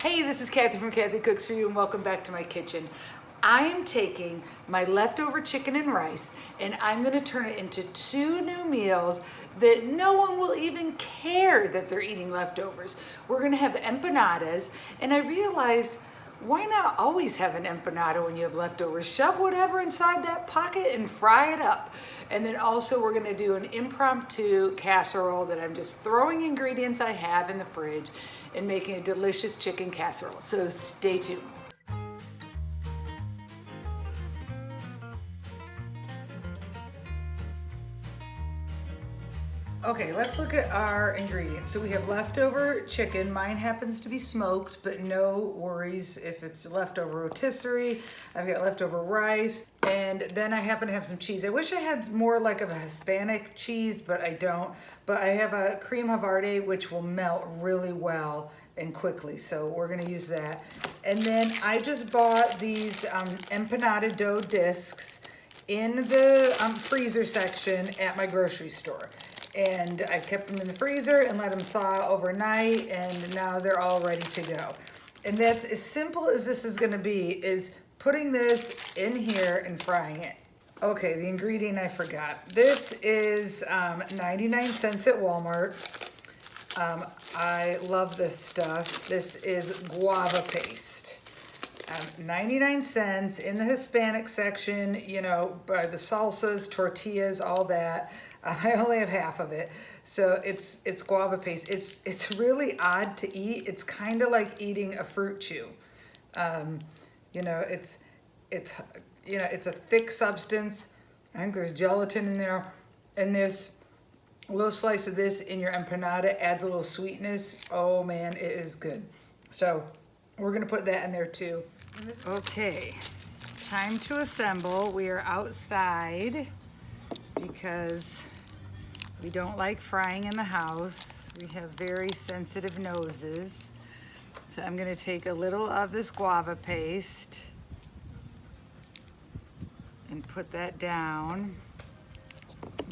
Hey, this is Kathy from Kathy Cooks For You and welcome back to my kitchen. I am taking my leftover chicken and rice and I'm gonna turn it into two new meals that no one will even care that they're eating leftovers. We're gonna have empanadas and I realized why not always have an empanada when you have leftovers? Shove whatever inside that pocket and fry it up. And then also we're gonna do an impromptu casserole that I'm just throwing ingredients I have in the fridge and making a delicious chicken casserole. So stay tuned. Okay, let's look at our ingredients. So we have leftover chicken. Mine happens to be smoked, but no worries if it's leftover rotisserie. I've got leftover rice, and then I happen to have some cheese. I wish I had more like of a Hispanic cheese, but I don't. But I have a cream havarti, which will melt really well and quickly. So we're gonna use that. And then I just bought these um, empanada dough discs in the um, freezer section at my grocery store and I kept them in the freezer and let them thaw overnight and now they're all ready to go. And that's as simple as this is gonna be, is putting this in here and frying it. Okay, the ingredient I forgot. This is um, 99 cents at Walmart. Um, I love this stuff. This is guava paste. Um, 99 cents in the Hispanic section, you know, by the salsas, tortillas, all that. I only have half of it. So it's it's guava paste. It's it's really odd to eat. It's kind of like eating a fruit chew. Um, you know, it's it's you know, it's a thick substance. I think there's gelatin in there. And this little slice of this in your empanada adds a little sweetness. Oh man, it is good. So we're gonna put that in there too. Okay, time to assemble. We are outside because we don't like frying in the house. We have very sensitive noses. So I'm gonna take a little of this guava paste and put that down.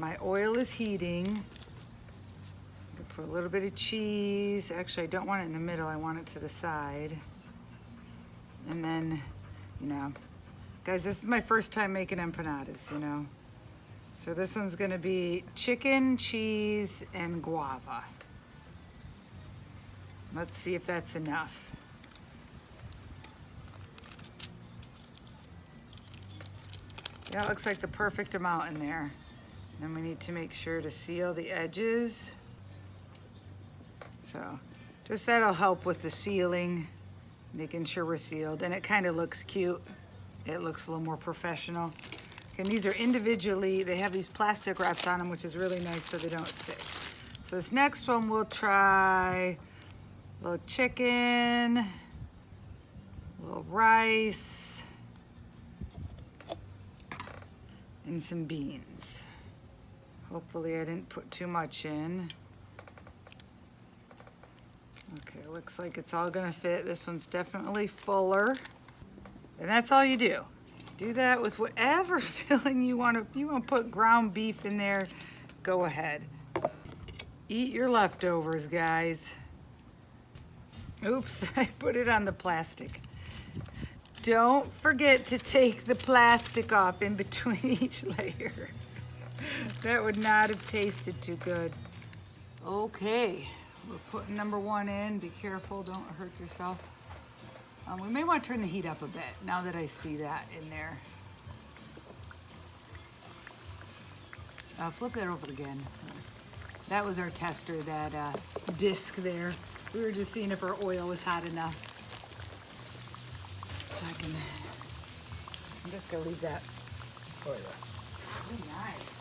My oil is heating. put a little bit of cheese. Actually, I don't want it in the middle. I want it to the side. And then, you know, guys, this is my first time making empanadas, you know. So this one's gonna be chicken, cheese, and guava. Let's see if that's enough. Yeah, looks like the perfect amount in there. Then we need to make sure to seal the edges. So just that'll help with the sealing, making sure we're sealed. And it kind of looks cute. It looks a little more professional. And these are individually, they have these plastic wraps on them, which is really nice so they don't stick. So this next one we'll try a little chicken, a little rice, and some beans. Hopefully I didn't put too much in. Okay, looks like it's all gonna fit. This one's definitely fuller. And that's all you do. Do that with whatever filling you want to. You want to put ground beef in there, go ahead. Eat your leftovers, guys. Oops, I put it on the plastic. Don't forget to take the plastic off in between each layer. that would not have tasted too good. Okay, we're putting number one in. Be careful, don't hurt yourself. Um, we may want to turn the heat up a bit now that I see that in there. Uh, flip that over again. That was our tester, that uh, disc there. We were just seeing if our oil was hot enough. So I can, I'm just gonna leave that oil. Oh, nice.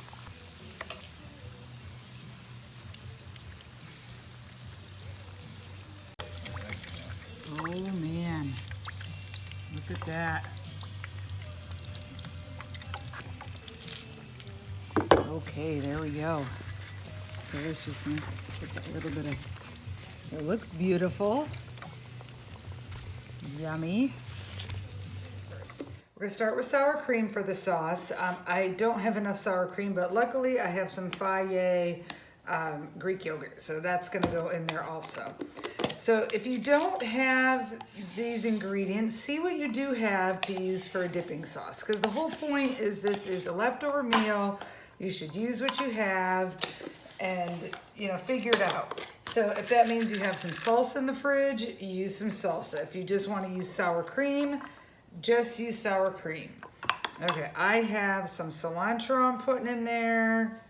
At that. Okay, there we go. Deliciousness. Put a little bit of, it looks beautiful. Yummy. We're gonna start with sour cream for the sauce. Um, I don't have enough sour cream, but luckily I have some Fage um, Greek yogurt, so that's gonna go in there also. So if you don't have these ingredients, see what you do have to use for a dipping sauce. Because the whole point is this is a leftover meal. You should use what you have and, you know, figure it out. So if that means you have some salsa in the fridge, use some salsa. If you just want to use sour cream, just use sour cream. Okay, I have some cilantro I'm putting in there.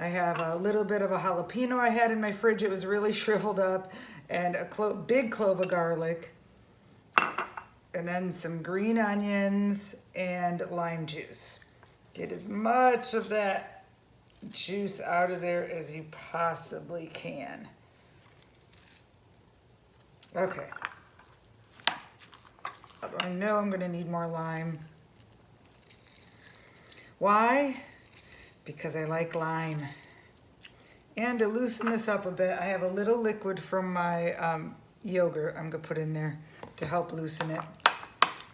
I have a little bit of a jalapeno I had in my fridge. It was really shriveled up and a clo big clove of garlic and then some green onions and lime juice. Get as much of that juice out of there as you possibly can. Okay. I know I'm gonna need more lime. Why? Because I like lime. And to loosen this up a bit, I have a little liquid from my um, yogurt I'm gonna put in there to help loosen it.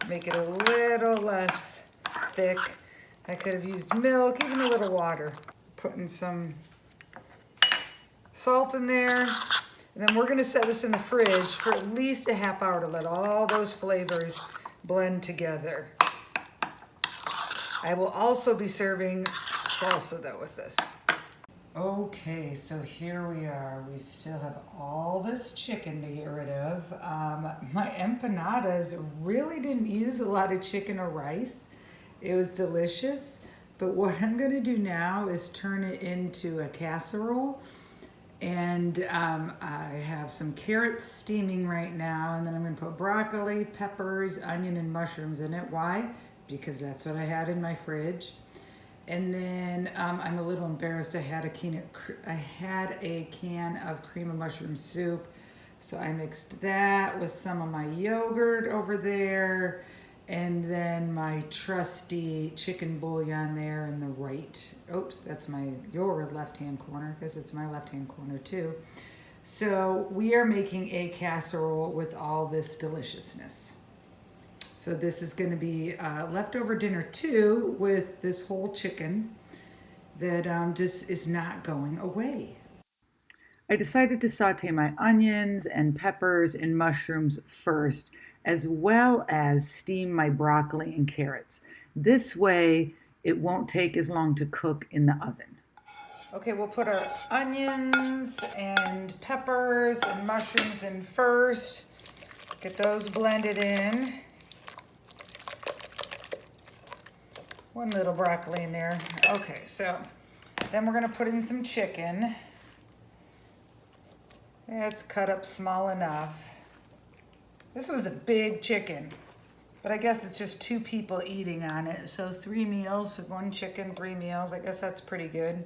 Make it a little less thick. I could have used milk, even a little water. Putting some salt in there. And then we're gonna set this in the fridge for at least a half hour to let all those flavors blend together. I will also be serving salsa though with this. Okay, so here we are. We still have all this chicken to get rid of. Um, my empanadas really didn't use a lot of chicken or rice. It was delicious. But what I'm gonna do now is turn it into a casserole. And um, I have some carrots steaming right now. And then I'm gonna put broccoli, peppers, onion, and mushrooms in it. Why? Because that's what I had in my fridge. And then um, I'm a little embarrassed. I had a can of, I had a can of cream of mushroom soup. So I mixed that with some of my yogurt over there and then my trusty chicken bouillon there in the right. Oops, that's my your left-hand corner because it's my left-hand corner too. So we are making a casserole with all this deliciousness. So this is going to be uh, leftover dinner too with this whole chicken that um, just is not going away. I decided to saute my onions and peppers and mushrooms first, as well as steam my broccoli and carrots. This way, it won't take as long to cook in the oven. Okay, we'll put our onions and peppers and mushrooms in first. Get those blended in. One little broccoli in there. Okay, so then we're gonna put in some chicken. It's cut up small enough. This was a big chicken, but I guess it's just two people eating on it. So three meals, one chicken, three meals. I guess that's pretty good.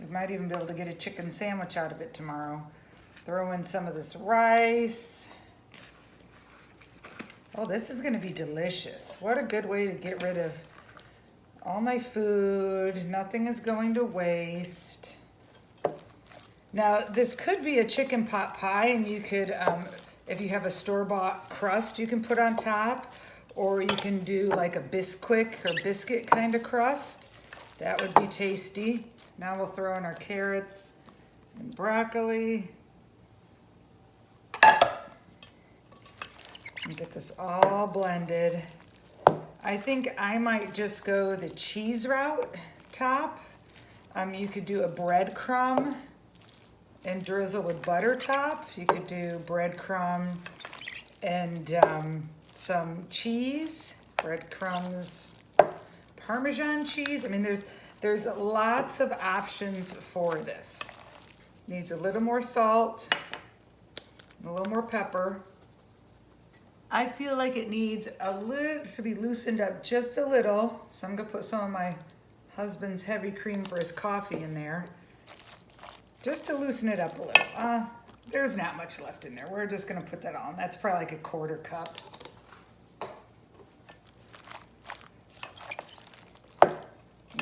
We might even be able to get a chicken sandwich out of it tomorrow. Throw in some of this rice. Oh, this is gonna be delicious. What a good way to get rid of all my food. Nothing is going to waste. Now, this could be a chicken pot pie, and you could, um, if you have a store-bought crust, you can put on top, or you can do like a Bisquick or biscuit kind of crust. That would be tasty. Now we'll throw in our carrots and broccoli. And get this all blended. I think I might just go the cheese route top. Um, you could do a breadcrumb and drizzle with butter top. You could do breadcrumb and um, some cheese, breadcrumbs, Parmesan cheese. I mean, there's, there's lots of options for this. Needs a little more salt, a little more pepper. I feel like it needs a little to be loosened up just a little. So I'm gonna put some of my husband's heavy cream for his coffee in there. Just to loosen it up a little. Uh, there's not much left in there. We're just gonna put that on. That's probably like a quarter cup.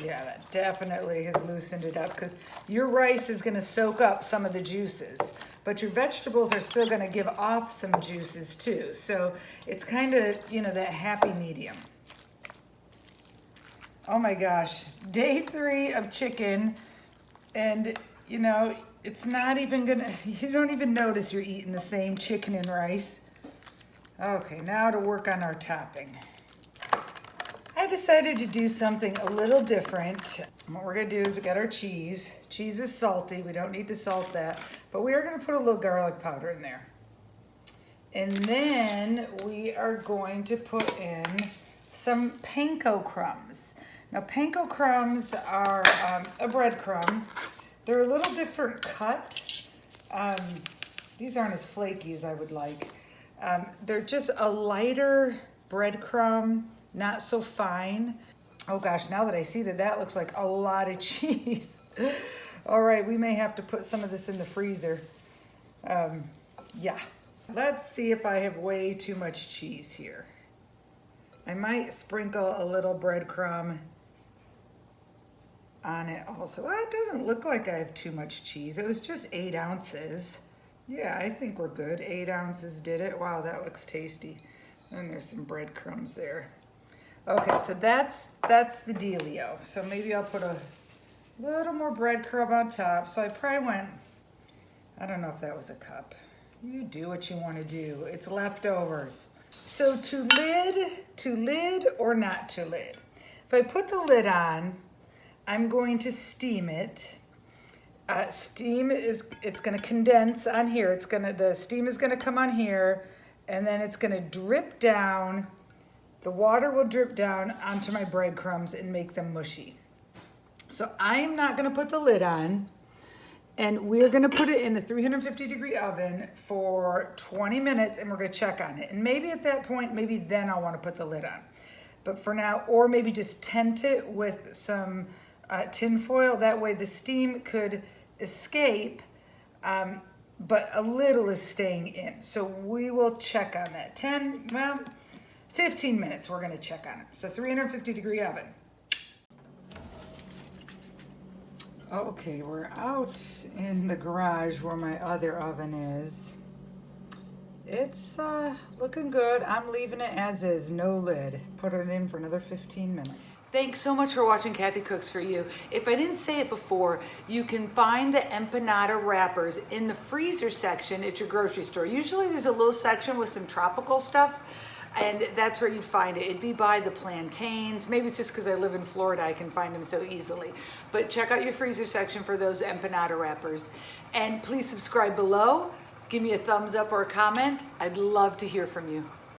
Yeah, that definitely has loosened it up because your rice is gonna soak up some of the juices but your vegetables are still gonna give off some juices too. So it's kind of, you know, that happy medium. Oh my gosh, day three of chicken. And, you know, It's not even gonna, you don't even notice you're eating the same chicken and rice. Okay, now to work on our topping. I decided to do something a little different. What we're gonna do is we got our cheese. Cheese is salty, we don't need to salt that, but we are gonna put a little garlic powder in there. And then we are going to put in some panko crumbs. Now panko crumbs are um, a breadcrumb. They're a little different cut. Um, these aren't as flaky as I would like. Um, they're just a lighter breadcrumb, not so fine. Oh gosh, now that I see that that looks like a lot of cheese. All right, we may have to put some of this in the freezer. Um, yeah. Let's see if I have way too much cheese here. I might sprinkle a little breadcrumb on it also. Well, it doesn't look like I have too much cheese. It was just eight ounces. Yeah, I think we're good. Eight ounces did it. Wow, that looks tasty. And there's some breadcrumbs there. Okay, so that's that's the dealio. So maybe I'll put a little more breadcrumb on top. So I probably went, I don't know if that was a cup. You do what you want to do. It's leftovers. So to lid, to lid or not to lid. If I put the lid on, I'm going to steam it. Uh, steam is, it's gonna condense on here. It's gonna, the steam is gonna come on here and then it's gonna drip down. The water will drip down onto my breadcrumbs and make them mushy. So I'm not gonna put the lid on and we're gonna put it in a 350 degree oven for 20 minutes and we're gonna check on it. And maybe at that point, maybe then I'll wanna put the lid on. But for now, or maybe just tent it with some uh, tin foil. That way the steam could escape, um, but a little is staying in. So we will check on that. 10, well, 15 minutes we're gonna check on it. So 350 degree oven. Okay, we're out in the garage where my other oven is. It's uh, looking good. I'm leaving it as is, no lid. Put it in for another 15 minutes. Thanks so much for watching Kathy Cooks For You. If I didn't say it before, you can find the empanada wrappers in the freezer section at your grocery store. Usually there's a little section with some tropical stuff and that's where you'd find it. It'd be by the plantains. Maybe it's just because I live in Florida, I can find them so easily. But check out your freezer section for those empanada wrappers. And please subscribe below. Give me a thumbs up or a comment. I'd love to hear from you.